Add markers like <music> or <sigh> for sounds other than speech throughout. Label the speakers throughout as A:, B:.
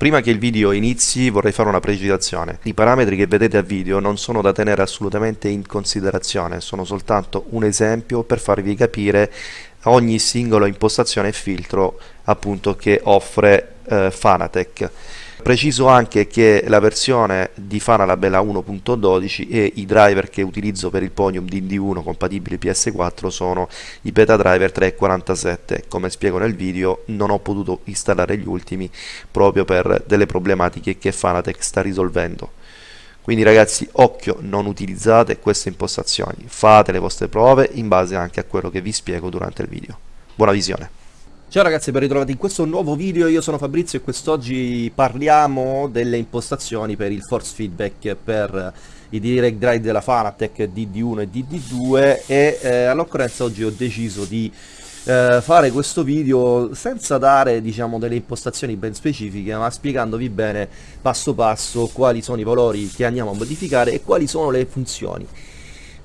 A: Prima che il video inizi vorrei fare una precisazione. I parametri che vedete a video non sono da tenere assolutamente in considerazione, sono soltanto un esempio per farvi capire ogni singolo impostazione e filtro appunto che offre eh, Fanatec. Preciso anche che la versione di Fanalab è la 1.12 e i driver che utilizzo per il Ponium DD1 compatibili PS4 sono i beta driver 3.47. Come spiego nel video non ho potuto installare gli ultimi proprio per delle problematiche che Fanatec sta risolvendo. Quindi ragazzi, occhio, non utilizzate queste impostazioni, fate le vostre prove in base anche a quello che vi spiego durante il video. Buona visione!
B: Ciao ragazzi, ben ritrovati in questo nuovo video, io sono Fabrizio e quest'oggi parliamo delle impostazioni per il force feedback per i direct drive della Fanatec DD1 e DD2 e eh, all'occorrenza oggi ho deciso di eh, fare questo video senza dare diciamo delle impostazioni ben specifiche ma spiegandovi bene passo passo quali sono i valori che andiamo a modificare e quali sono le funzioni.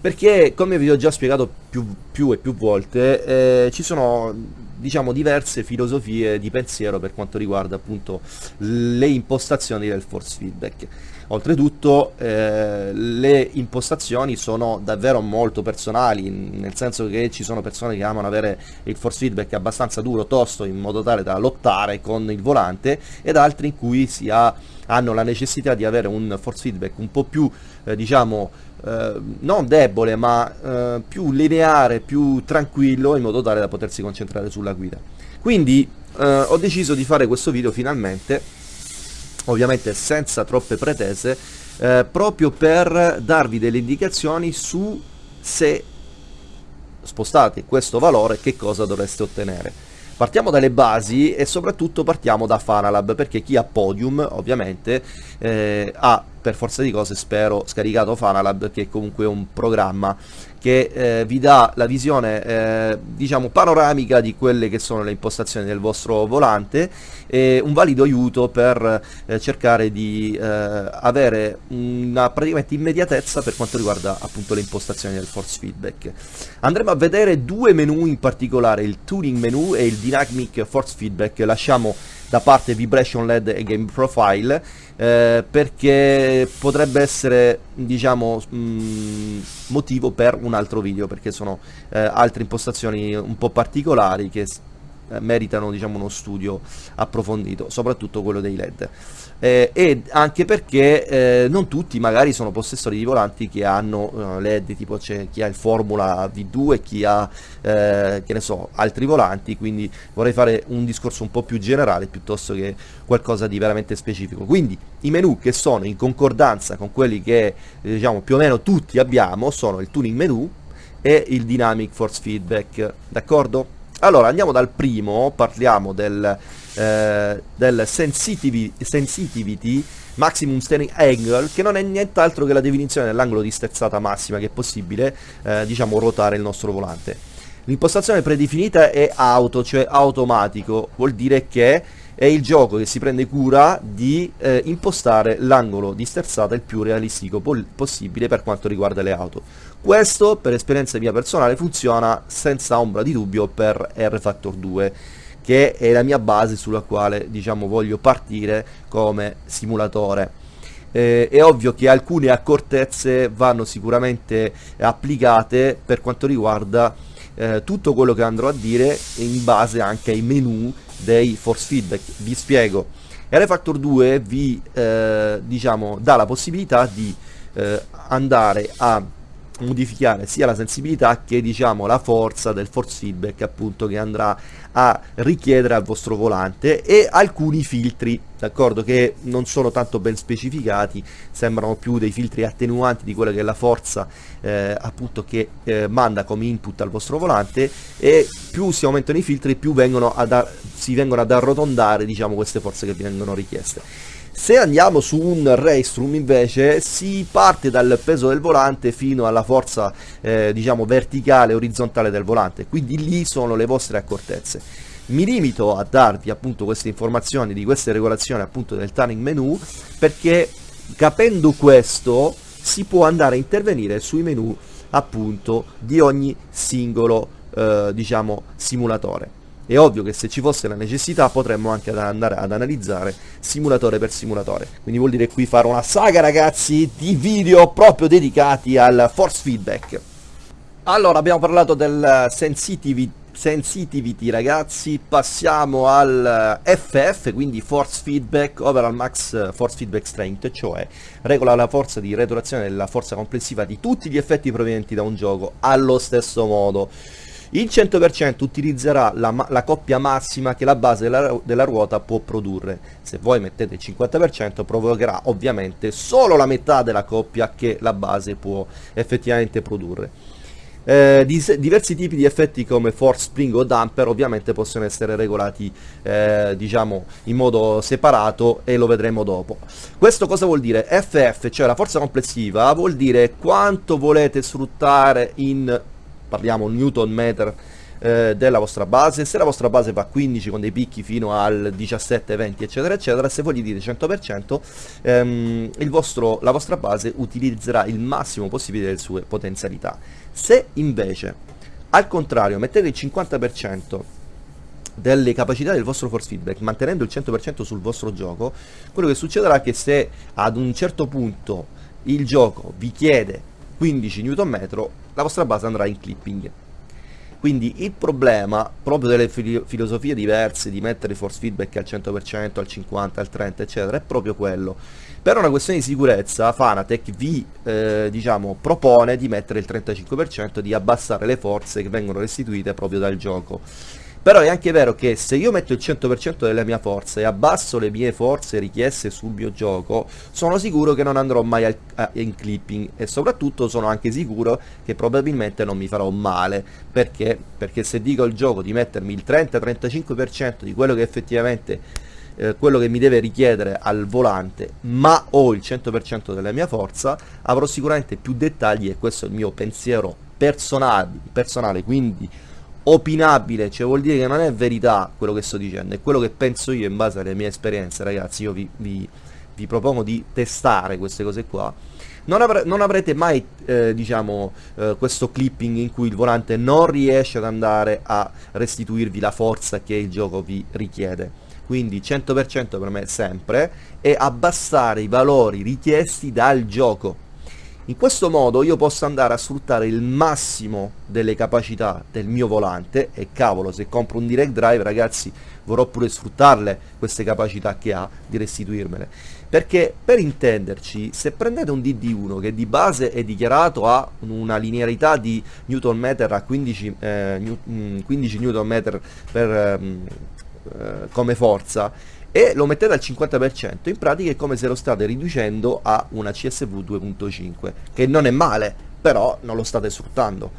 B: Perché come vi ho già spiegato più, più e più volte eh, ci sono diciamo diverse filosofie di pensiero per quanto riguarda appunto le impostazioni del force feedback. Oltretutto eh, le impostazioni sono davvero molto personali nel senso che ci sono persone che amano avere il force feedback abbastanza duro tosto in modo tale da lottare con il volante ed altri in cui si ha, hanno la necessità di avere un force feedback un po' più eh, diciamo eh, non debole ma eh, più lineare, più tranquillo in modo tale da potersi concentrare sulla guida. Quindi eh, ho deciso di fare questo video finalmente, ovviamente senza troppe pretese, eh, proprio per darvi delle indicazioni su se spostate questo valore che cosa dovreste ottenere. Partiamo dalle basi e soprattutto partiamo da Fanalab perché chi ha Podium ovviamente eh, ha per forza di cose spero scaricato Fanalab che è comunque un programma che eh, vi dà la visione eh, diciamo panoramica di quelle che sono le impostazioni del vostro volante e un valido aiuto per eh, cercare di eh, avere una praticamente immediatezza per quanto riguarda appunto le impostazioni del force feedback. Andremo a vedere due menu in particolare il tuning menu e il dynamic force feedback. Lasciamo da parte Vibration LED e Game Profile eh, perché potrebbe essere diciamo mh, mm, motivo per un altro video perché sono eh, altre impostazioni un po' particolari che eh, meritano diciamo uno studio approfondito soprattutto quello dei led eh, e anche perché eh, non tutti magari sono possessori di volanti che hanno uh, led tipo c'è chi ha il formula v2 e chi ha eh, che ne so altri volanti quindi vorrei fare un discorso un po' più generale piuttosto che qualcosa di veramente specifico. Quindi i menu che sono in concordanza con quelli che diciamo più o meno tutti abbiamo sono il tuning menu e il dynamic force feedback. D'accordo allora andiamo dal primo, parliamo del, eh, del sensitivity, sensitivity maximum steering angle che non è nient'altro che la definizione dell'angolo di sterzata massima che è possibile eh, diciamo ruotare il nostro volante l'impostazione predefinita è auto cioè automatico vuol dire che è il gioco che si prende cura di eh, impostare l'angolo di sterzata il più realistico possibile per quanto riguarda le auto. Questo, per esperienza mia personale, funziona senza ombra di dubbio per R-Factor 2 che è la mia base sulla quale diciamo voglio partire come simulatore. Eh, è ovvio che alcune accortezze vanno sicuramente applicate per quanto riguarda eh, tutto quello che andrò a dire in base anche ai menu dei force feedback vi spiego R-Factor 2 vi eh, diciamo dà la possibilità di eh, andare a modificare sia la sensibilità che diciamo la forza del force feedback appunto che andrà a richiedere al vostro volante e alcuni filtri d'accordo che non sono tanto ben specificati sembrano più dei filtri attenuanti di quella che è la forza eh, appunto che eh, manda come input al vostro volante e più si aumentano i filtri più vengono ad si vengono ad arrotondare diciamo queste forze che vengono richieste se andiamo su un Raystrom invece si parte dal peso del volante fino alla forza eh, diciamo verticale orizzontale del volante, quindi lì sono le vostre accortezze. Mi limito a darvi appunto queste informazioni di queste regolazioni appunto del tuning menu perché capendo questo si può andare a intervenire sui menu appunto di ogni singolo eh, diciamo simulatore. È ovvio che se ci fosse la necessità potremmo anche andare ad analizzare simulatore per simulatore. Quindi vuol dire qui fare una saga ragazzi di video proprio dedicati al force feedback. Allora abbiamo parlato del sensitivity sensitivity ragazzi passiamo al FF quindi force feedback overall max force feedback strength cioè regola la forza di retroazione della forza complessiva di tutti gli effetti provenienti da un gioco allo stesso modo il 100% utilizzerà la, la, coppia massima che la base della, della, ruota può produrre. Se voi mettete il 50% provocherà ovviamente solo la metà della coppia che la base può effettivamente produrre. Eh, diversi tipi di effetti come force spring o damper ovviamente possono essere regolati eh, diciamo in modo separato e lo vedremo dopo questo cosa vuol dire? FF cioè la forza complessiva vuol dire quanto volete sfruttare in parliamo newton meter eh, della vostra base. Se la vostra base va a 15 con dei picchi fino al 17 20 eccetera eccetera se voi gli dite 100% ehm, vostro, la vostra base utilizzerà il massimo possibile delle sue potenzialità. Se invece al contrario mettete il 50% delle capacità del vostro force feedback mantenendo il 100% sul vostro gioco quello che succederà è che se ad un certo punto il gioco vi chiede 15 Nm la vostra base andrà in clipping. Quindi il problema proprio delle filo filosofie diverse di mettere force feedback al 100%, al 50%, al 30% eccetera è proprio quello. Per una questione di sicurezza Fanatec vi eh, diciamo, propone di mettere il 35% di abbassare le forze che vengono restituite proprio dal gioco però è anche vero che se io metto il 100% della mia forza e abbasso le mie forze richieste sul mio gioco, sono sicuro che non andrò mai al, a, in clipping e soprattutto sono anche sicuro che probabilmente non mi farò male. Perché? Perché se dico al gioco di mettermi il 30-35% di quello che effettivamente eh, quello che mi deve richiedere al volante ma ho il 100% della mia forza avrò sicuramente più dettagli e questo è il mio pensiero personale, personale quindi opinabile, cioè vuol dire che non è verità quello che sto dicendo, è quello che penso io in base alle mie esperienze, ragazzi, io vi, vi, vi propongo di testare queste cose qua. Non, avre non avrete mai, eh, diciamo, eh, questo clipping in cui il volante non riesce ad andare a restituirvi la forza che il gioco vi richiede. Quindi 100% per me sempre e abbassare i valori richiesti dal gioco in questo modo io posso andare a sfruttare il massimo delle capacità del mio volante e cavolo se compro un direct drive ragazzi vorrò pure sfruttarle queste capacità che ha di restituirmele. Perché per intenderci se prendete un DD1 che di base è dichiarato a una linearità di Newton meter a 15, eh, 15 Newton meter per, eh, come forza e lo mettete al 50%, in pratica è come se lo state riducendo a una CSV 2.5, che non è male, però non lo state sfruttando.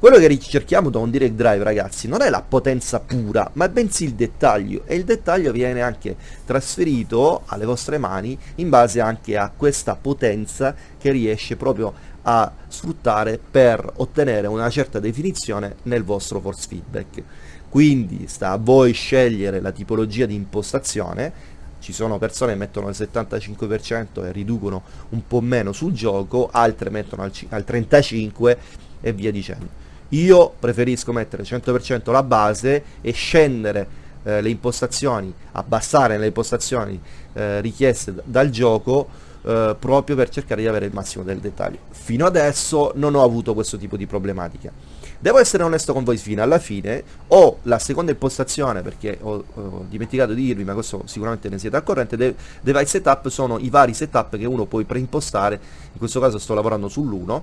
B: Quello che ricerchiamo da un direct drive ragazzi non è la potenza pura, ma bensì il dettaglio. E il dettaglio viene anche trasferito alle vostre mani in base anche a questa potenza che riesce proprio a sfruttare per ottenere una certa definizione nel vostro force feedback quindi sta a voi scegliere la tipologia di impostazione. Ci sono persone che mettono il 75% e riducono un po' meno sul gioco altre mettono al, al 35% e via dicendo. Io preferisco mettere 100% la base e scendere eh, le impostazioni abbassare le impostazioni eh, richieste dal gioco eh, proprio per cercare di avere il massimo del dettaglio. Fino adesso non ho avuto questo tipo di problematica Devo essere onesto con voi fino alla fine, ho la seconda impostazione perché ho, ho dimenticato di dirvi, ma questo sicuramente ne siete al corrente, de device setup sono i vari setup che uno può preimpostare, in questo caso sto lavorando sull'1,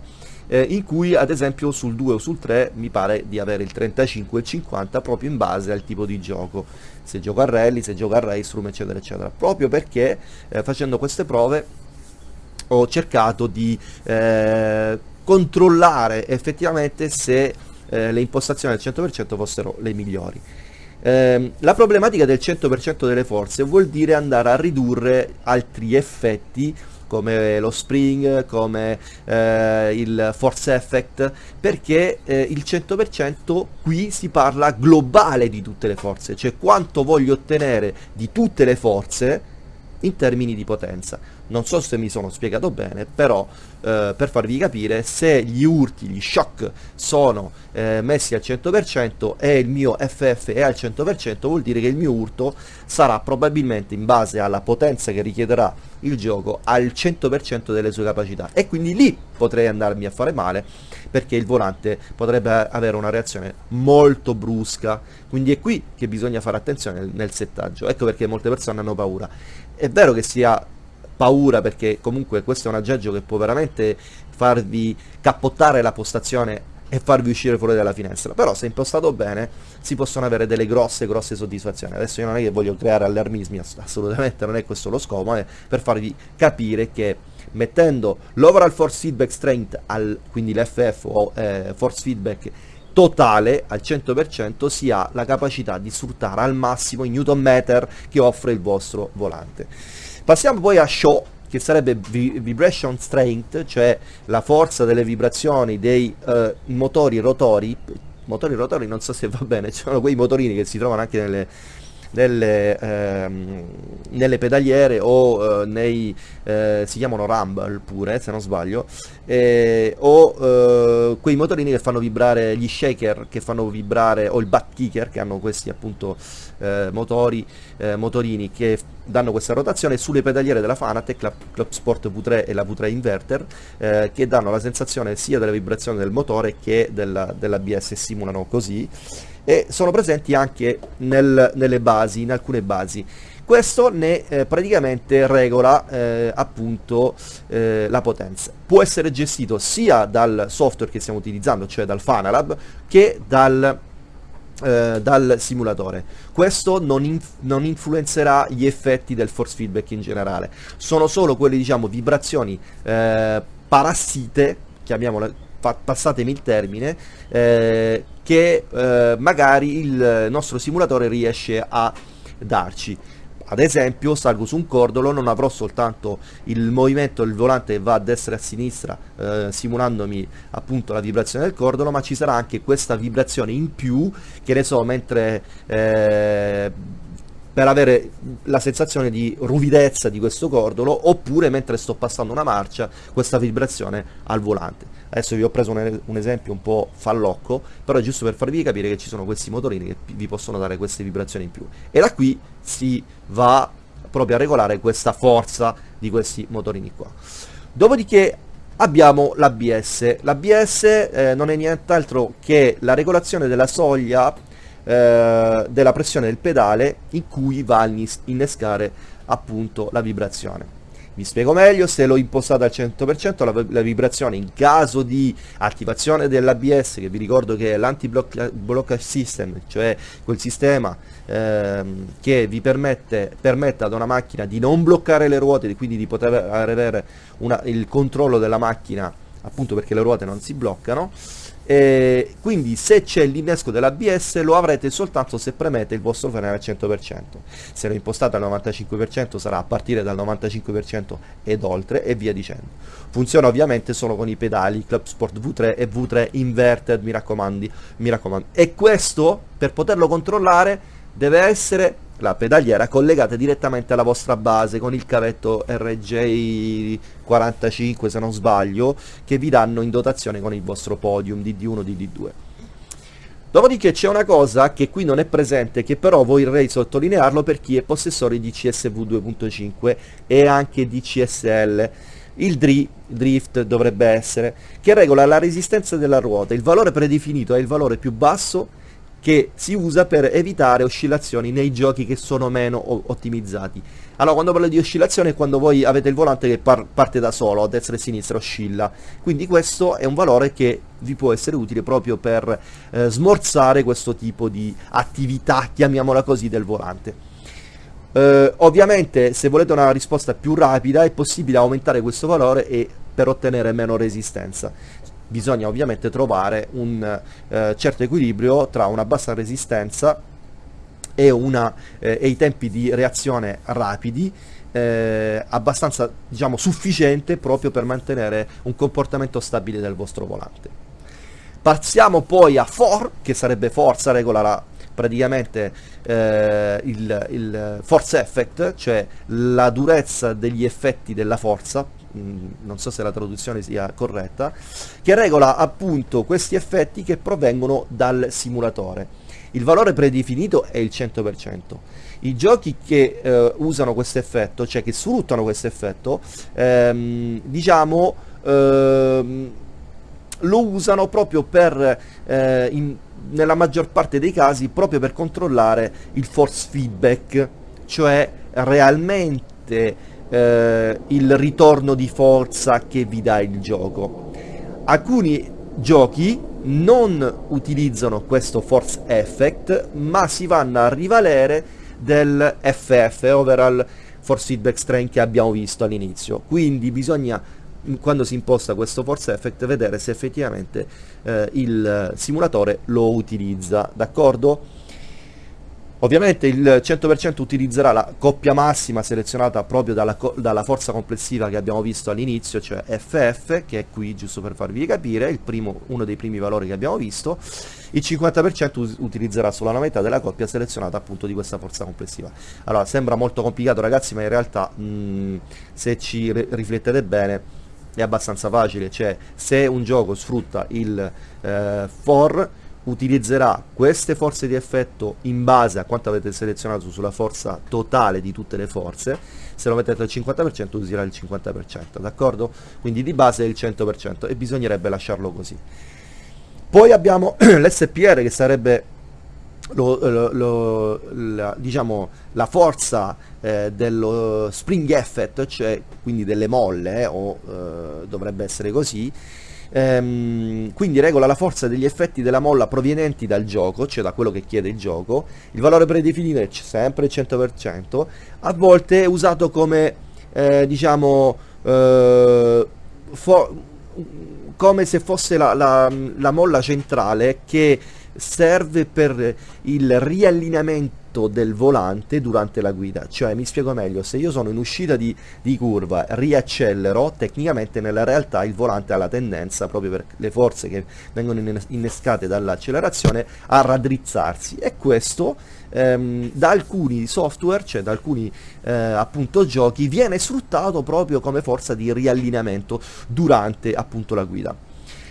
B: eh, in cui ad esempio sul 2 o sul 3 mi pare di avere il 35 e il 50 proprio in base al tipo di gioco, se gioco a rally, se gioco a race room eccetera eccetera, proprio perché eh, facendo queste prove ho cercato di eh, controllare effettivamente se eh, le impostazioni al 100% fossero le migliori. Eh, la problematica del 100% delle forze vuol dire andare a ridurre altri effetti come lo spring, come eh, il force effect, perché eh, il 100% qui si parla globale di tutte le forze, cioè quanto voglio ottenere di tutte le forze in termini di potenza. Non so se mi sono spiegato bene, però eh, per farvi capire, se gli urti, gli shock sono eh, messi al 100% e il mio FF è al 100%, vuol dire che il mio urto sarà probabilmente in base alla potenza che richiederà il gioco al 100% delle sue capacità. E quindi lì potrei andarmi a fare male perché il volante potrebbe avere una reazione molto brusca. Quindi è qui che bisogna fare attenzione nel, settaggio. Ecco perché molte persone hanno paura. È vero che sia paura perché comunque questo è un aggeggio che può veramente farvi cappottare la postazione e farvi uscire fuori dalla finestra. Però se impostato bene si possono avere delle grosse grosse soddisfazioni. Adesso io non è che voglio creare allarmismi assolutamente non è questo lo scopo è per farvi capire che mettendo l'overall force feedback strength al, quindi l'FF o eh, force feedback totale al 100% si ha la capacità di sfruttare al massimo i newton meter che offre il vostro volante passiamo poi a show che sarebbe vibration strength, cioè la forza delle vibrazioni dei uh, motori rotori, motori rotori non so se va bene, <laughs> sono quei motorini che si trovano anche nelle, nelle, ehm, nelle pedaliere o eh, nei eh, si chiamano rumble pure se non sbaglio eh, o eh, quei motorini che fanno vibrare gli shaker che fanno vibrare o il butt kicker che hanno questi appunto eh, motori eh, motorini che danno questa rotazione sulle pedaliere della Fanatec la Club Sport V3 e la V3 Inverter che danno la sensazione sia della vibrazione del motore che della, dell'ABS simulano così e sono presenti anche nel, nelle basi, in alcune basi. Questo ne eh, praticamente regola eh, appunto eh, la potenza. Può essere gestito sia dal software che stiamo utilizzando, cioè dal Fanalab, che dal, eh, dal simulatore. Questo non, inf non, influenzerà gli effetti del force feedback in generale. Sono solo quelle diciamo vibrazioni eh, parassite, chiamiamole passatemi il termine, eh, che eh, magari il nostro simulatore riesce a darci. Ad esempio salgo su un cordolo, non avrò soltanto il movimento del volante che va a destra e a sinistra eh, simulandomi appunto la vibrazione del cordolo, ma ci sarà anche questa vibrazione in più, che ne so, mentre eh, per avere la sensazione di ruvidezza di questo cordolo oppure mentre sto passando una marcia questa vibrazione al volante adesso vi ho preso un, un esempio un po' fallocco però è giusto per farvi capire che ci sono questi motorini che vi possono dare queste vibrazioni in più. E da qui si va proprio a regolare questa forza di questi motorini qua. Dopodiché abbiamo l'ABS l'ABS eh, non è nient'altro che la regolazione della soglia eh, della pressione del pedale in cui va a innescare appunto la vibrazione. Vi spiego meglio, se l'ho impostata al 100% la, la, vibrazione in caso di attivazione dell'ABS, che vi ricordo che è l'anti-blockage system, cioè quel sistema ehm, che vi permette, permette ad una macchina di non bloccare le ruote, quindi di poter avere una, il controllo della macchina appunto perché le ruote non si bloccano, e quindi se c'è l'innesco dell'ABS lo avrete soltanto se premete il vostro freno al 100% se lo impostate al 95% sarà a partire dal 95% ed oltre e via dicendo. Funziona ovviamente solo con i pedali Club Sport V3 e V3 Inverted mi raccomando, mi raccomando. E questo per poterlo controllare deve essere la pedaliera collegata direttamente alla vostra base con il cavetto RJ45 se non sbaglio che vi danno in dotazione con il vostro podium DD1 DD2 dopodiché c'è una cosa che qui non è presente che però vorrei sottolinearlo per chi è possessore di CSV 2.5 e anche di CSL il drift dovrebbe essere che regola la resistenza della ruota. Il valore predefinito è il valore più basso che si usa per evitare oscillazioni nei giochi che sono meno ottimizzati. Allora, quando parlo di oscillazione è quando voi avete il volante che par parte da solo, a destra e a sinistra, oscilla. Quindi questo è un valore che vi può essere utile proprio per eh, smorzare questo tipo di attività, chiamiamola così, del volante. Uh, ovviamente se volete una risposta più rapida è possibile aumentare questo valore e per ottenere meno resistenza bisogna ovviamente trovare un eh, certo equilibrio tra una bassa resistenza e, una, eh, e i tempi di reazione rapidi eh, abbastanza diciamo sufficiente proprio per mantenere un comportamento stabile del vostro volante. Passiamo poi a for che sarebbe forza regola la praticamente eh, il, il force effect, cioè la durezza degli effetti della forza, non so se la traduzione sia corretta, che regola appunto questi effetti che provengono dal simulatore. Il valore predefinito è il 100%. I giochi che eh, usano questo effetto, cioè che sfruttano questo effetto, ehm, diciamo, ehm, lo usano proprio per, eh, in, nella maggior parte dei casi, proprio per controllare il force feedback, cioè realmente eh, il ritorno di forza che vi dà il gioco. Alcuni giochi non utilizzano questo force effect, ma si vanno a rivalere del FF, overall force feedback strength che abbiamo visto all'inizio. Quindi bisogna quando si imposta questo force effect vedere se effettivamente eh, il simulatore lo utilizza, d'accordo? Ovviamente il 100% utilizzerà la coppia massima selezionata proprio dalla, dalla, forza complessiva che abbiamo visto all'inizio, cioè FF, che è qui giusto per farvi capire, primo, uno dei primi valori che abbiamo visto, il 50% utilizzerà solo la metà della coppia selezionata appunto di questa forza complessiva. Allora, sembra molto complicato ragazzi, ma in realtà mh, mm, se ci riflettete bene è abbastanza facile, cioè se un gioco sfrutta il eh, for utilizzerà queste forze di effetto in base a quanto avete selezionato sulla forza totale di tutte le forze. Se lo mettete al 50% userà il 50% d'accordo? quindi di base è il 100% e bisognerebbe lasciarlo così. Poi abbiamo <clears throat> l'SPR che sarebbe lo, lo, lo, la, diciamo, la forza eh, dello spring effect, cioè quindi delle molle, eh, o eh, dovrebbe essere così, ehm, quindi regola la forza degli effetti della molla provenienti dal gioco, cioè da quello che chiede il gioco, il valore predefinito è sempre il 100%, a volte è usato come, eh, diciamo, eh, come se fosse la, la, la molla centrale che serve per il riallineamento del volante durante la guida. Cioè mi spiego meglio se io sono in uscita di, di, curva riaccelero tecnicamente nella realtà il volante ha la tendenza proprio per le forze che vengono innescate dall'accelerazione a raddrizzarsi. E questo ehm, da alcuni software cioè da alcuni eh, appunto giochi viene sfruttato proprio come forza di riallineamento durante appunto la guida.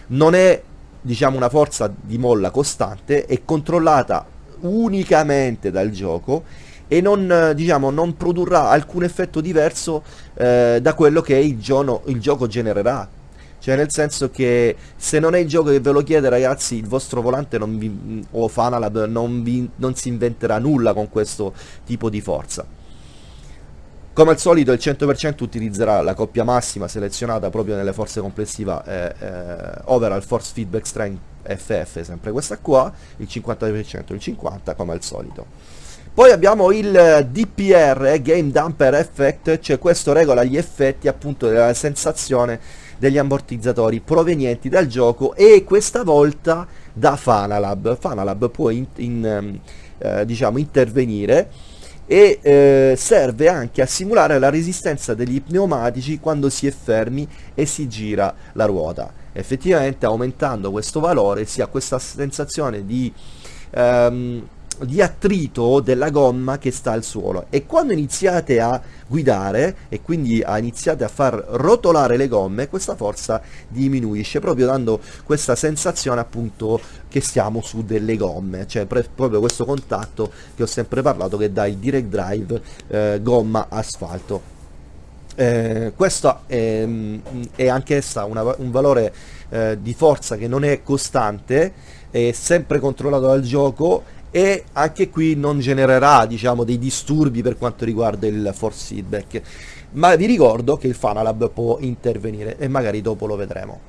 B: Non è diciamo una forza di molla costante è controllata unicamente dal gioco e non, diciamo, non produrrà alcun effetto diverso eh, da quello che il, giono, il gioco genererà. Cioè nel senso che se non è il gioco che ve lo chiede ragazzi il vostro volante vi, o Fanalab non, vi, non si inventerà nulla con questo tipo di forza come al solito il 100% utilizzerà la coppia massima selezionata proprio nelle forze complessive eh, eh, overall force feedback strength FF, sempre questa qua, il 50% il 50% come al solito. Poi abbiamo il DPR, eh, Game Damper Effect, cioè questo regola gli effetti appunto della sensazione degli ammortizzatori provenienti dal gioco e questa volta da Fanalab. Fanalab può in, in, ehm, eh, diciamo, intervenire e eh, serve anche a simulare la resistenza degli pneumatici quando si è fermi e si gira la ruota. Effettivamente aumentando questo valore si ha questa sensazione di ehm, di attrito della gomma che sta al suolo. E quando iniziate a guidare e quindi iniziate a far rotolare le gomme questa forza diminuisce proprio dando questa sensazione appunto che stiamo su delle gomme. Cioè proprio questo contatto che ho sempre parlato che dà il direct drive eh, gomma asfalto. Eh, questo è, mm, è anch'essa un valore eh, di forza che non è costante è sempre controllato dal gioco e anche qui non genererà diciamo dei disturbi per quanto riguarda il force feedback. Ma vi ricordo che il Fanalab può intervenire e magari dopo lo vedremo.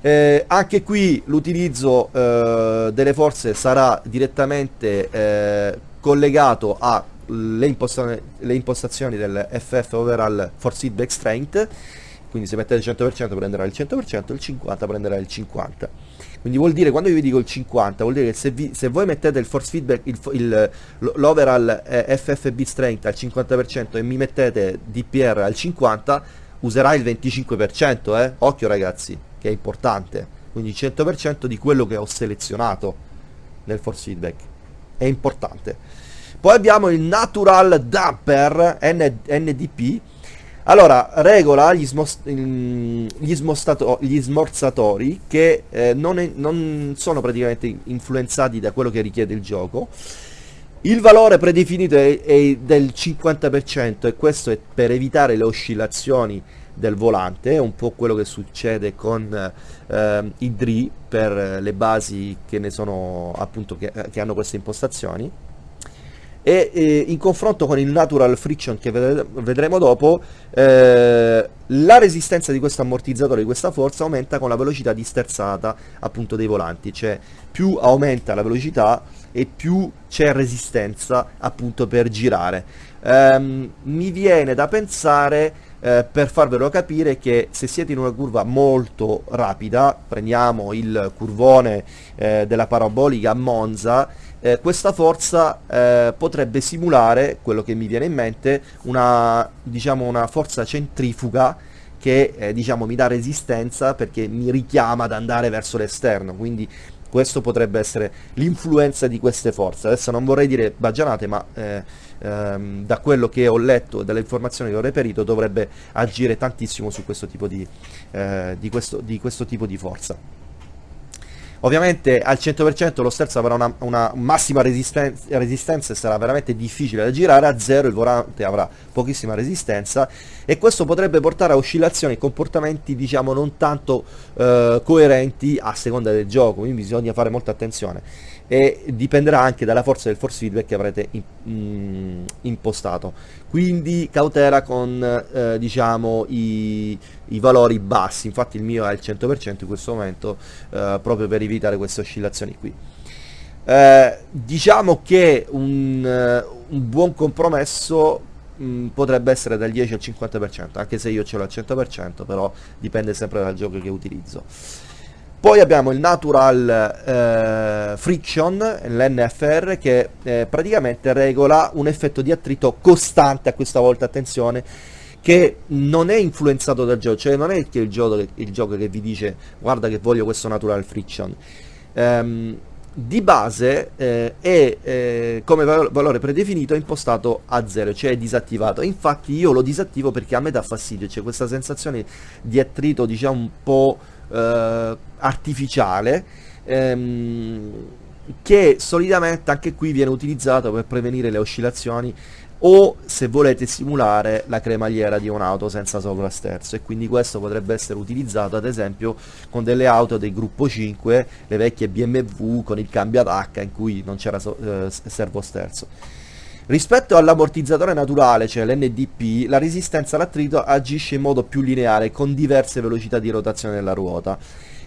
B: Eh, anche qui l'utilizzo eh, delle forze sarà direttamente eh, collegato alle impostazioni, impostazioni del FF overall force feedback strength quindi se mettete il 100% prenderà il 100% il 50% prenderà il 50% quindi vuol dire, quando io vi dico il 50, vuol dire che se, vi, se voi mettete il force feedback, l'overall eh, FFB strength al 50% e mi mettete DPR al 50%, userà il 25%, eh? Occhio ragazzi, che è importante. Quindi il 100% di quello che ho selezionato nel force feedback. è importante. Poi abbiamo il Natural Damper N NDP. Allora, regola gli, gli, gli smorzatori che eh, non, è, non sono praticamente influenzati da quello che richiede il gioco. Il valore predefinito è, è del 50% e questo è per evitare le oscillazioni del volante, un po' quello che succede con eh, i DRI per le basi che sono appunto che, che hanno queste impostazioni e eh, in confronto con il natural friction che vedremo dopo eh, la resistenza di questo ammortizzatore di questa forza aumenta con la velocità di sterzata appunto dei volanti. Cioè più aumenta la velocità e più c'è resistenza appunto per girare. Ehm, mi viene da pensare eh, per farvelo capire che se siete in una curva molto rapida prendiamo il curvone eh, della parabolica a Monza eh, questa forza eh, potrebbe simulare, quello che mi viene in mente, una, diciamo, una forza centrifuga che eh, diciamo, mi dà resistenza perché mi richiama ad andare verso l'esterno, quindi questo potrebbe essere l'influenza di queste forze. Adesso non vorrei dire baggianate, ma eh, ehm, da quello che ho letto e dalle informazioni che ho reperito dovrebbe agire tantissimo su questo tipo di, eh, di, questo, di questo tipo di forza. Ovviamente al 100% lo sterzo avrà una, una massima resistenza, resistenza, e sarà veramente difficile da girare, a 0 il volante avrà pochissima resistenza e questo potrebbe portare a oscillazioni e comportamenti diciamo non tanto eh, coerenti a seconda del gioco, quindi bisogna fare molta attenzione e dipenderà anche dalla forza del force feedback che avrete in, mm, impostato. Quindi cautela con eh, diciamo i, i, valori bassi. Infatti il mio è al 100% in questo momento eh, proprio per evitare queste oscillazioni qui. Eh, diciamo che un, eh, un buon compromesso mh, mm, potrebbe essere dal 10 al 50% anche se io ce l'ho al 100% però dipende sempre dal gioco che utilizzo poi abbiamo il Natural eh, Friction, l'NFR, che eh, praticamente regola un effetto di attrito costante a questa volta, attenzione, che non è influenzato dal gioco, cioè non è che il gioco, il gioco che vi dice guarda che voglio questo Natural Friction. Um, di base eh, è eh, come valore predefinito impostato a 0, cioè è disattivato. Infatti io lo disattivo perché a me dà fastidio, c'è questa sensazione di attrito diciamo un po' eh, artificiale ehm, che solitamente anche qui viene utilizzato per prevenire le oscillazioni o se volete simulare la cremagliera di un'auto senza sovrasterzo. E quindi questo potrebbe essere utilizzato ad esempio con delle auto del gruppo 5 le vecchie BMW con il cambio ad H in cui non c'era so eh, servosterzo Rispetto all'ammortizzatore naturale, cioè l'NDP, la resistenza all'attrito agisce in modo più lineare con diverse velocità di rotazione della ruota.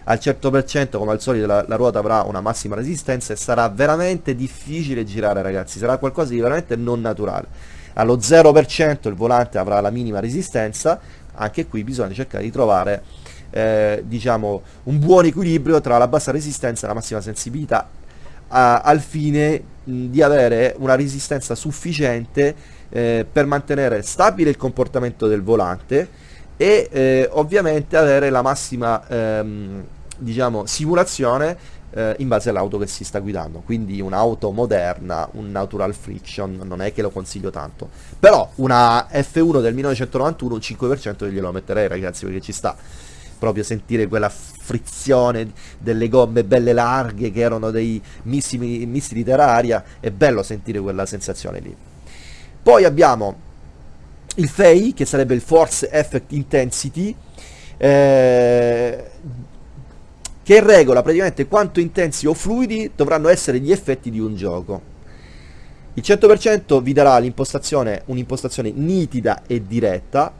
B: Al 100% come al solito la, la, ruota avrà una massima resistenza e sarà veramente difficile girare ragazzi, sarà qualcosa di veramente non naturale. Allo 0% il volante avrà la minima resistenza, anche qui bisogna cercare di trovare eh, diciamo un buon equilibrio tra la bassa resistenza e la massima sensibilità a, al fine di avere una resistenza sufficiente eh, per mantenere stabile il comportamento del volante e eh, ovviamente avere la massima ehm, diciamo simulazione eh, in base all'auto che si sta guidando. Quindi un'auto moderna un natural friction non è che lo consiglio tanto. Però una F1 del 1991 un 5% glielo metterei ragazzi perché ci sta proprio sentire quella frizione delle gomme belle larghe che erano dei missili, missili terraria, è bello sentire quella sensazione lì. Poi abbiamo il FEI, che sarebbe il Force Effect Intensity, eh, che regola praticamente quanto intensi o fluidi dovranno essere gli effetti di un gioco. Il 100% vi darà un'impostazione nitida e diretta,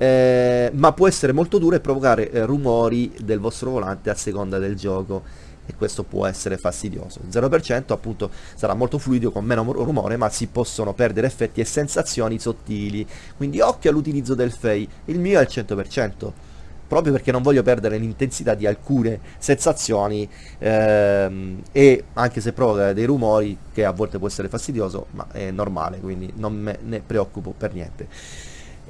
B: eh, ma può essere molto duro e provocare eh, rumori del vostro volante a seconda del gioco e questo può essere fastidioso. Il 0% appunto sarà molto fluido con meno rumore ma si possono perdere effetti e sensazioni sottili, quindi occhio all'utilizzo del FEI, il mio è il 100%. Proprio perché non voglio perdere l'intensità di alcune sensazioni ehm, e anche se provoca dei rumori che a volte può essere fastidioso, ma è normale, quindi non me ne preoccupo per niente.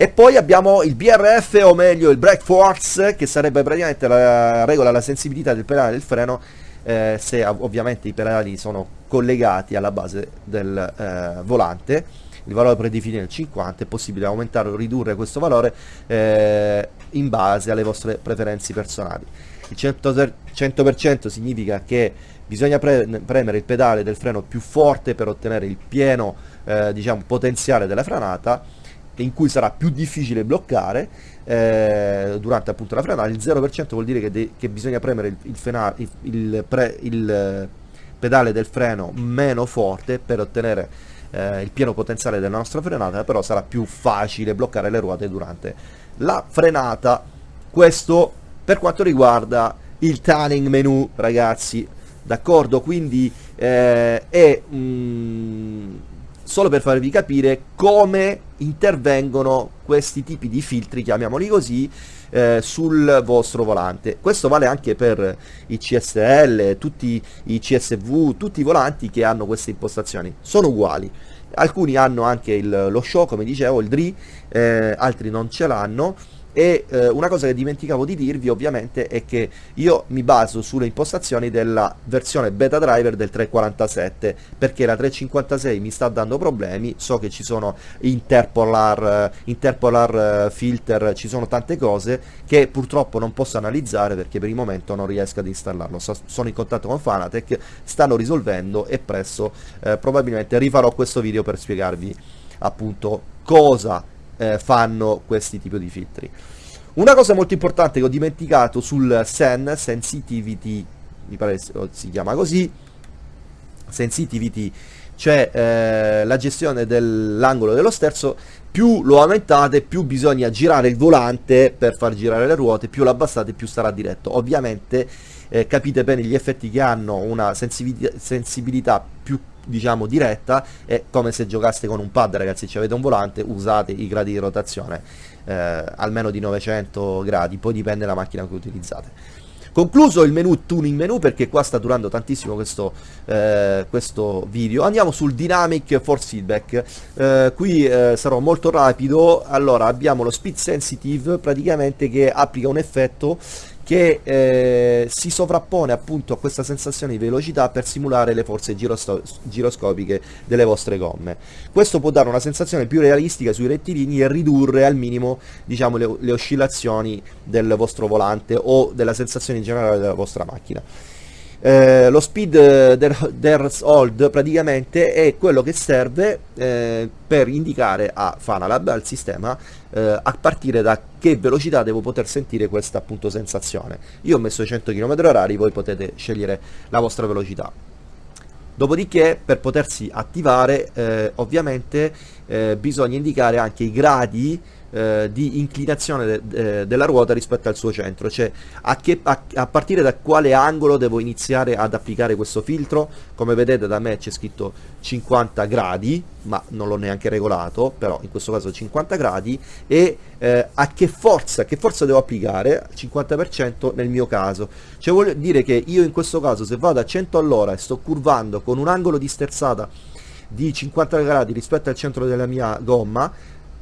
B: E poi abbiamo il BRF, o meglio il Brake Force, che sarebbe praticamente la regola la sensibilità del pedale del freno eh, se ovviamente i pedali sono collegati alla base del eh, volante. Il valore predefinito è 50 è possibile aumentare o ridurre questo valore eh, in base alle vostre preferenze personali. Il 100%, 100% significa che bisogna pre premere il pedale del freno più forte per ottenere il pieno eh, diciamo, potenziale della frenata in cui sarà più difficile bloccare eh, durante appunto la frenata il 0% vuol dire che, che bisogna premere il, il, fena, il, pre, il pedale del freno meno forte per ottenere eh, il pieno potenziale della nostra frenata però sarà più facile bloccare le ruote durante la frenata. Questo per quanto riguarda il tuning menu ragazzi. D'accordo? Quindi eh, è mm, solo per farvi capire come intervengono questi tipi di filtri chiamiamoli così eh, sul vostro volante. Questo vale anche per i CSL tutti i CSV tutti i volanti che hanno queste impostazioni. Sono uguali. Alcuni hanno anche il, lo show come dicevo il DRI eh, altri non ce l'hanno e eh, una cosa che dimenticavo di dirvi ovviamente è che io mi baso sulle impostazioni della versione beta driver del 347 perché la 356 mi sta dando problemi so che ci sono interpolar, interpolar eh, filter ci sono tante cose che purtroppo non posso analizzare perché per il momento non riesco ad installarlo. So, sono in contatto con Fanatec stanno risolvendo e presto eh, probabilmente rifarò questo video per spiegarvi appunto cosa eh, fanno questi tipi di filtri. Una cosa molto importante che ho dimenticato sul SEN, Sensitivity, mi pare si chiama così, Sensitivity, cioè eh, la gestione dell'angolo dello sterzo, più lo aumentate più bisogna girare il volante per far girare le ruote, più lo abbassate più starà diretto. Ovviamente eh, capite bene gli effetti che hanno una sensibilità più diciamo diretta è come se giocaste con un pad ragazzi. Se avete un volante usate i gradi di rotazione eh, almeno di 900 gradi poi dipende dalla macchina che utilizzate. Concluso il menu tuning menu perché qua sta durando tantissimo questo, eh, questo video. Andiamo sul dynamic force feedback. Eh, qui eh, sarò molto rapido. Allora abbiamo lo speed sensitive praticamente che applica un effetto che eh, si sovrappone appunto a questa sensazione di velocità per simulare le forze giroscopiche delle vostre gomme. Questo può dare una sensazione più realistica sui rettilini e ridurre al minimo diciamo, le, le oscillazioni del vostro volante o della sensazione in generale della vostra macchina. Eh, lo speed eh, der, hold praticamente è quello che serve eh, per indicare a Fanalab, al sistema, eh, a partire da che velocità devo poter sentire questa appunto sensazione. Io ho messo 100 km h voi potete scegliere la vostra velocità. Dopodiché per potersi attivare eh, ovviamente eh, bisogna indicare anche i gradi eh, di inclinazione de, de, della ruota rispetto al suo centro, cioè a, che, a, a, partire da quale angolo devo iniziare ad applicare questo filtro, come vedete da me c'è scritto 50 gradi, ma non l'ho neanche regolato, però in questo caso 50 gradi, e eh, a che forza, che forza devo applicare, 50% nel mio caso, cioè vuol dire che io in questo caso se vado a 100 all'ora e sto curvando con un angolo di sterzata di 50 gradi rispetto al centro della mia gomma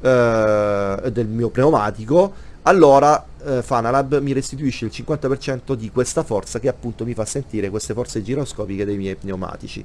B: eh, del mio pneumatico allora eh, Fanalab mi restituisce il 50% di questa forza che appunto mi fa sentire queste forze giroscopiche dei miei pneumatici.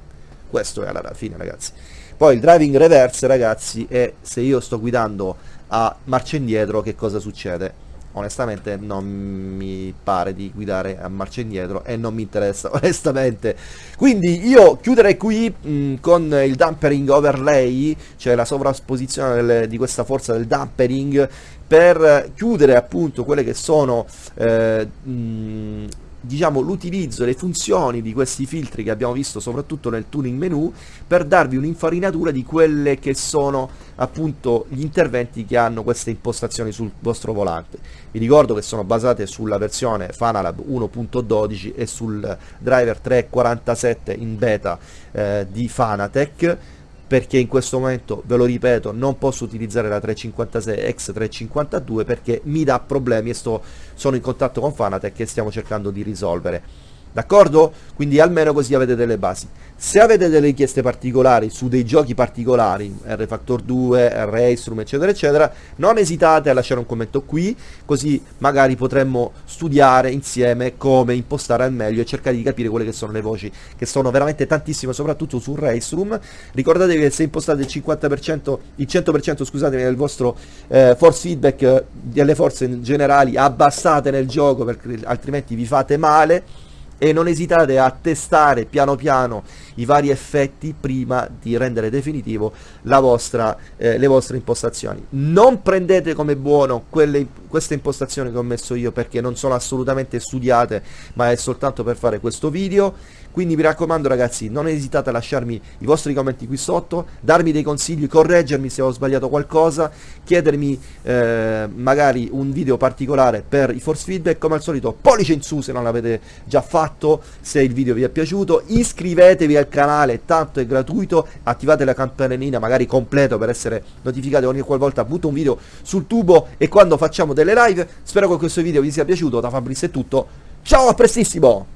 B: Questo è alla fine ragazzi. Poi il driving reverse ragazzi è se io sto guidando a marcia indietro che cosa succede onestamente non mi pare di guidare a marcia indietro e non mi interessa <laughs> onestamente. Quindi io chiuderei qui mh, con il dampering overlay cioè la sovrasposizione delle, di questa forza del dampering per chiudere appunto quelle che sono eh, mh, diciamo l'utilizzo, le funzioni di questi filtri che abbiamo visto soprattutto nel tuning menu per darvi un'infarinatura di quelle che sono appunto gli interventi che hanno queste impostazioni sul vostro volante. Vi ricordo che sono basate sulla versione Fanalab 1.12 e sul driver 347 in beta eh, di Fanatec perché in questo momento, ve lo ripeto, non posso utilizzare la 356 X352 perché mi dà problemi e sto, sono in contatto con Fanatec e stiamo cercando di risolvere. D'accordo? Quindi almeno così avete delle basi. Se avete delle richieste particolari su dei giochi particolari, R-Factor 2, R-Astrum, eccetera, eccetera, non esitate a lasciare un commento qui, così magari potremmo studiare insieme come impostare al meglio e cercare di capire quelle che sono le voci, che sono veramente tantissime, soprattutto su Racestrum. Ricordatevi che se impostate il 50%, il 100% scusatemi, del vostro eh, force feedback eh, delle forze generali, abbassate nel gioco perché altrimenti vi fate male e non esitate a testare piano piano i vari effetti prima di rendere definitivo vostra, eh, le vostre impostazioni. Non prendete come buono quelle, queste impostazioni che ho messo io perché non sono assolutamente studiate ma è soltanto per fare questo video quindi mi raccomando ragazzi non esitate a lasciarmi i vostri commenti qui sotto darmi dei consigli correggermi se ho sbagliato qualcosa chiedermi eh, magari un video particolare per i force feedback. Come al solito pollice in su se non l'avete già fatto se il video vi è piaciuto iscrivetevi al canale tanto è gratuito attivate la campanellina magari completo per essere notificati ogni qualvolta butto un video sul tubo e quando facciamo delle live. Spero che questo video vi sia piaciuto da Fabrizio è tutto. Ciao a prestissimo